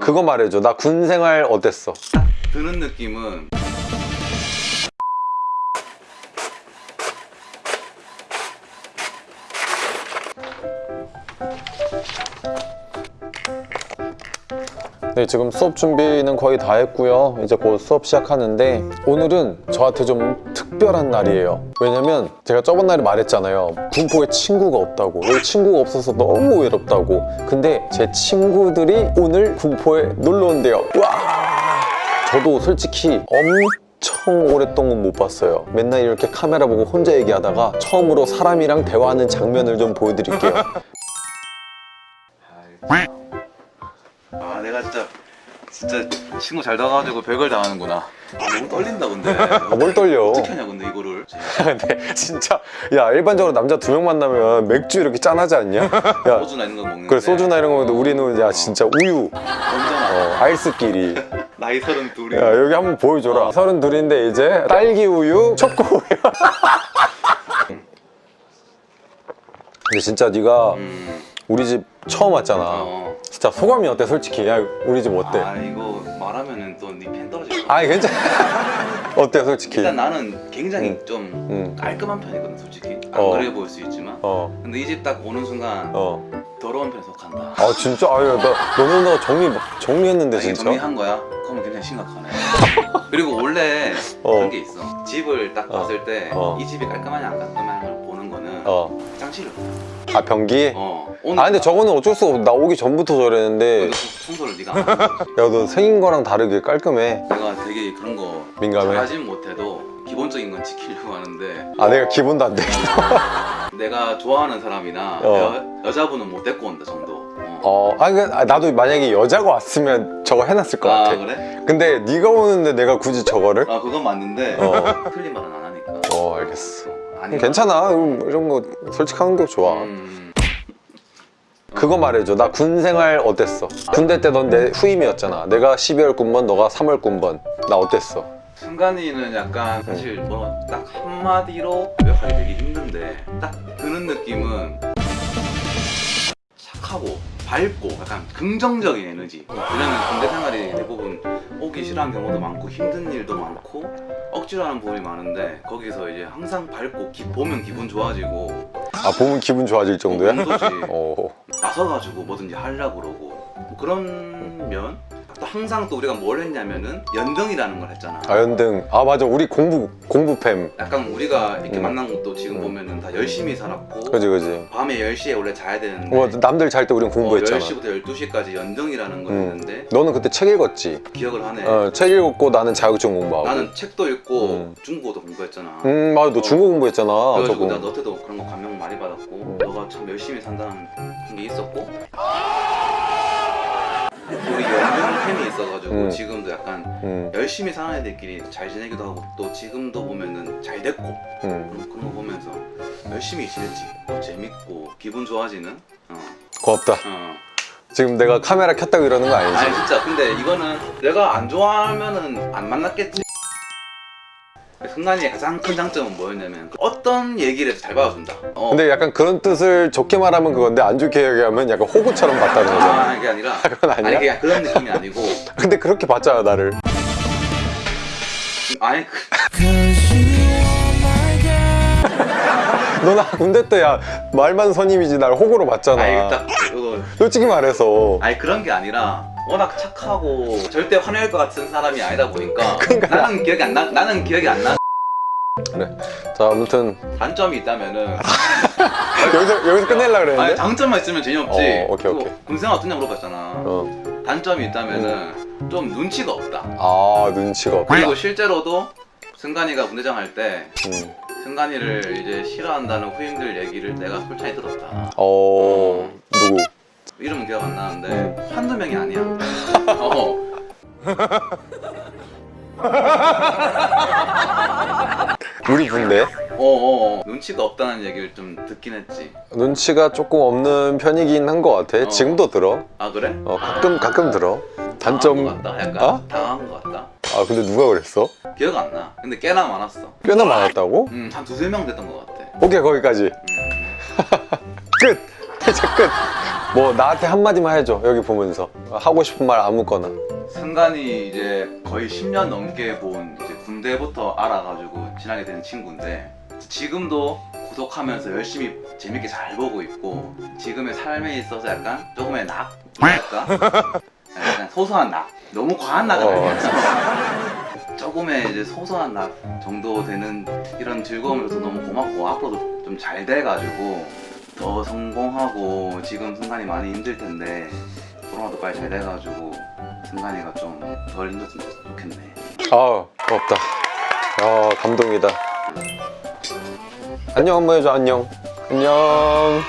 그거 말해줘 나 군 생활 어땠어? 드는 느낌은 네 지금 수업 준비는 거의 다 했고요 이제 곧 수업 시작하는데 오늘은 저한테 좀 특별한 날이에요. 왜냐면 제가 저번 날에 말했잖아요. 군포에 친구가 없다고. 왜 친구가 없어서 너무 외롭다고. 근데 제 친구들이 오늘 군포에 놀러 온대요. 와! 저도 솔직히 엄청 오랫동안 못 봤어요. 맨날 이렇게 카메라 보고 혼자 얘기하다가 처음으로 사람이랑 대화하는 장면을 좀 보여드릴게요. 아 내가 진짜 진짜 친구 잘 나가지고 별걸 다 하는구나. 아, 너무 떨린다 근데. 아, 뭘 떨려? 어떻게 하냐 근데 이거를? 근데 진짜 야 일반적으로 남자 두 명 만나면 맥주 이렇게 짠하지 않냐? 야 소주나 이런 거 먹는데. 그래 소주나 이런 거 먹는데 우리는 야 진짜 우유. 어, 아이스끼리. 나이 서른 둘이. 야 여기 한번 보여줘라. 서른 둘인데 이제 딸기 우유 초코 우유. 근데 진짜 네가 음, 우리 집 처음 왔잖아. 어. 진짜 소감이 어때 솔직히? 야 우리 집 어때? 아 이거 말 하면은 또네팬 떨어질 거야 아니 괜찮아 어때 솔직히? 일단 나는 굉장히 음. 좀 음. 깔끔한 편이거든 솔직히 안 어. 그래 보일 수 있지만 어 근데 이 집 딱 오는 순간 어. 더러운 편에 속한다 아 진짜 아유 나 너는 너 정리 정리했는데 아, 이게 진짜 정리한 거야? 그러면 굉장히 심각하네 그리고 원래 어. 그런 게 있어 집을 딱 어. 봤을 때이 어. 집이 깔끔하냐 안 깔끔하냐 어. 짱치를 아 변기? 어 오늘 아 근데 저거는 어쩔 수가 없어 나 오기 전부터 저랬는데 청소를 네가 야 너 생긴 거랑 다르게 깔끔해 내가 되게 그런 거 민감해? 잘하진 못해도 기본적인 건 지키려고 하는데 아 내가 기본도 안 돼. 내가 좋아하는 사람이나 어. 여, 여자분은 못 데리고 온다 정도 어. 어, 아 그러니까 아, 나도 만약에 여자가 왔으면 저거 해놨을 것 아 같아. 그래? 근데 네가 오는데 내가 굳이 저거를? 아 그건 맞는데 어. 틀린 말은 안 하니까 어 알겠어. 아니 괜찮아. 음, 이런 거 솔직한 게 좋아. 음, 그거 말해줘. 나 군 생활 어땠어? 군대 때 넌 내 후임이었잖아. 내가 12월 군번, 너가 3월 군번. 나 어땠어? 순간이는 약간 사실 뭐 딱 한마디로 요약하기 되게 힘든데 딱 드는 느낌은 착하고 밝고 약간 긍정적인 에너지 왜냐면 군대 생활이 대부분 오기 싫어하는 경우도 많고 힘든 일도 많고 억지로 하는 부분이 많은데 거기서 이제 항상 밝고 기- 보면 기분 좋아지고 아 보면 기분 좋아질 정도야? 어. 나서가지고 뭐든지 하려고 그러고 뭐 그런 면? 또 항상 또 우리가 뭘 했냐면은 연등이라는 걸 했잖아 아 연등. 아 맞아. 우리 공부 공부팸. 약간 우리가 이렇게 음. 만난 것도 지금 음. 보면은 다 열심히 살았고 그지 그지. 밤에 10시에 원래 자야 되는데 뭐 남들 잘 때 우린 공부했잖아. 10시부터 12시까지 연등이라는 걸 음. 했는데 너는 그때 책 읽었지? 기억을 하네 어, 책 읽었고 나는 자격증 공부하고. 나는 책도 읽고 음. 중국어도 공부했잖아 음 맞아. 너 어. 중국 공부했잖아. 그래가지고. 나 너한테도 그런 거 감명 많이 받았고 음. 너가 참 열심히 산다는 게 있었고 우리 연등 팬이 있어가지고 음. 지금도 약간 음, 열심히 사는 애들끼리 잘 지내기도 하고 또 지금도 보면은 잘 됐고 음. 그런, 그런 거 보면서 열심히 지냈지 또 재밌고 기분 좋아지는 어, 고맙다. 어. 지금 내가 카메라 켰다고 이러는 거 아니지? 아니 진짜 근데 이거는 내가 안 좋아하면은 안 만났겠지 승관이의 가장 큰 장점은 뭐였냐면 어떤 얘기를 해도 잘 받아준다 어. 근데 약간 그런 뜻을 좋게 말하면 그건데 안 좋게 얘기하면 약간 호구처럼 봤다는 거잖아. 아, 그게 아니라 그건 아니야? 아니 그냥 그런 느낌이 아니고 근데 그렇게 봤잖아 나를. 아니 그, 너나 군대 때 야 말만 선임이지 날 호구로 봤잖아. 아니 딱 그거 솔직히 말해서. 아니 그런 게 아니라 워낙 착하고 절대 화낼 것 같은 사람이 아니다 보니까 그러니까. 나는 기억이 안 나. 나는 기억이 안 나. 자 아무튼 단점이 있다면은 여기서 여기서 아니 그랬는데. 장점만 있으면 재미없지. 어, 오케이, 오케이. 군생활 어떠냐 물어봤잖아. 어. 단점이 있다면은 좀 눈치가 없다. 아 눈치가 없다. 그리고 실제로도 승관이가 군대장 할때 음. 승관이를 이제 싫어한다는 후임들 얘기를 내가 솔직히 들었다. 어 누구? 이름은 기억 안 나는데 음. 한두 명이 아니야. 어. 우리 군대 어, 어, 어. 눈치가 없다는 얘기를 좀 듣긴 했지. 눈치가 조금 없는 편이긴 한 것 같아. 어. 지금도 들어. 아 그래? 어 가끔 가끔 들어. 단점. 당한 것 같다. 약간 어? 당한 것 같다. 아 근데 누가 그랬어? 기억 안 나. 근데 꽤나 많았어. 꽤나 많았다고? 음, 한 두세 명 됐던 것 같아. 오케이 거기까지. 음. 끝. 이제 끝. 뭐 나한테 한마디만 해줘 여기 보면서. 하고 싶은 말 아무거나. 승관이 이제 거의 10년 넘게 본 이제 군대부터 알아가지고 친하게 된 친구인데 지금도 구독하면서 열심히 재밌게 잘 보고 있고 지금의 삶에 있어서 약간 조금의 낙랄까? 약간 소소한 낙? 너무 과한 낙은 어. 아니야. 조금의 이제 소소한 낙 정도 되는 이런 즐거움을 줘서 너무 고맙고 앞으로도 좀 잘 돼가지고 더 성공하고 지금 순간이 많이 힘들 텐데 코로나도 빨리 잘 돼가지고 승관이가 좀 덜 힘들었으면 좋겠네. 아 고맙다. 아 감동이다. 안녕 한번 해줘 안녕. 안녕